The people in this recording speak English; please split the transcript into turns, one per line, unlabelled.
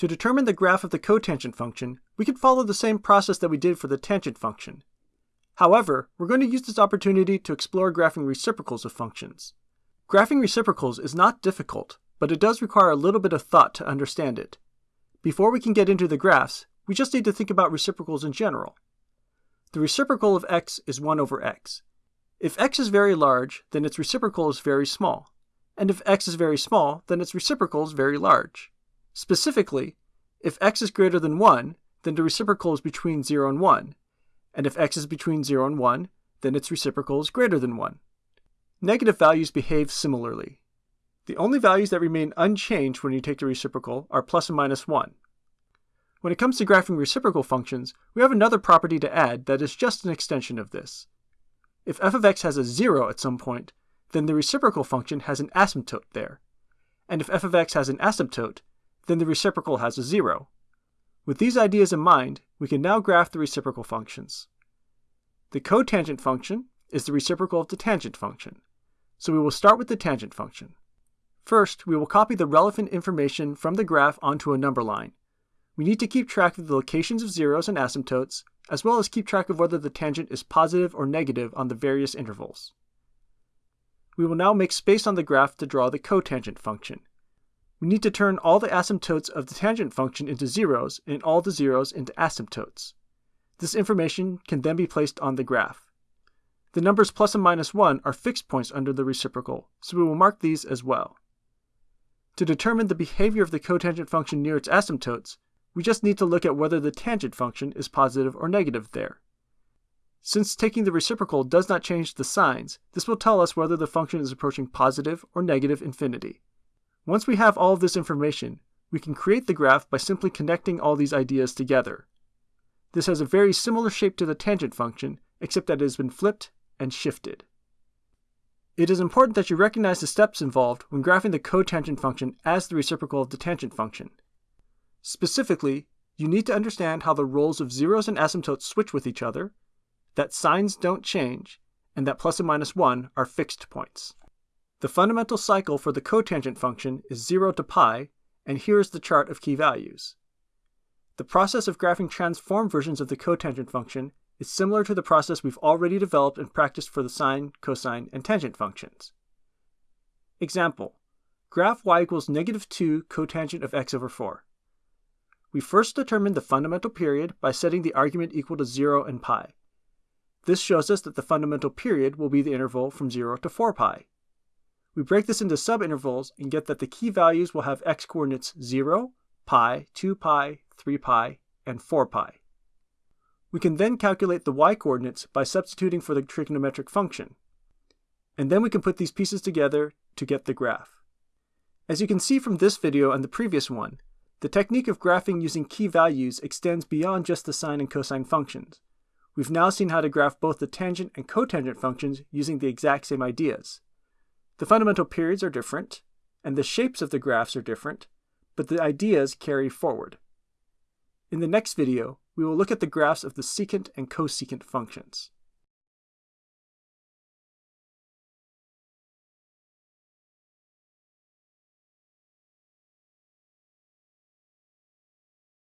To determine the graph of the cotangent function, we can follow the same process that we did for the tangent function. However, we're going to use this opportunity to explore graphing reciprocals of functions. Graphing reciprocals is not difficult, but it does require a little bit of thought to understand it. Before we can get into the graphs, we just need to think about reciprocals in general. The reciprocal of x is 1 over x. If x is very large, then its reciprocal is very small. And if x is very small, then its reciprocal is very large. Specifically, if x is greater than 1, then the reciprocal is between 0 and 1. And if x is between 0 and 1, then its reciprocal is greater than 1. Negative values behave similarly. The only values that remain unchanged when you take the reciprocal are plus and minus 1. When it comes to graphing reciprocal functions, we have another property to add that is just an extension of this. If f of x has a 0 at some point, then the reciprocal function has an asymptote there. And if f of x has an asymptote, then the reciprocal has a 0. With these ideas in mind, we can now graph the reciprocal functions. The cotangent function is the reciprocal of the tangent function, so we will start with the tangent function. First, we will copy the relevant information from the graph onto a number line. We need to keep track of the locations of zeros and asymptotes, as well as keep track of whether the tangent is positive or negative on the various intervals. We will now make space on the graph to draw the cotangent function. We need to turn all the asymptotes of the tangent function into zeros and all the zeros into asymptotes. This information can then be placed on the graph. The numbers plus and minus 1 are fixed points under the reciprocal, so we will mark these as well. To determine the behavior of the cotangent function near its asymptotes, we just need to look at whether the tangent function is positive or negative there. Since taking the reciprocal does not change the signs, this will tell us whether the function is approaching positive or negative infinity. Once we have all of this information, we can create the graph by simply connecting all these ideas together. This has a very similar shape to the tangent function, except that it has been flipped and shifted. It is important that you recognize the steps involved when graphing the cotangent function as the reciprocal of the tangent function. Specifically, you need to understand how the roles of zeros and asymptotes switch with each other, that signs don't change, and that plus and minus 1 are fixed points. The fundamental cycle for the cotangent function is 0 to pi, and here is the chart of key values. The process of graphing transform versions of the cotangent function is similar to the process we've already developed and practiced for the sine, cosine, and tangent functions. Example, graph y equals negative 2 cotangent of x over 4. We first determine the fundamental period by setting the argument equal to 0 and pi. This shows us that the fundamental period will be the interval from 0 to 4 pi. We break this into subintervals and get that the key values will have x coordinates 0, pi, 2 pi, 3 pi, and 4 pi. We can then calculate the y coordinates by substituting for the trigonometric function. And then we can put these pieces together to get the graph. As you can see from this video and the previous one, the technique of graphing using key values extends beyond just the sine and cosine functions. We've now seen how to graph both the tangent and cotangent functions using the exact same ideas. The fundamental periods are different, and the shapes of the graphs are different, but the ideas carry forward. In the next video, we will look at the graphs of the secant and cosecant functions.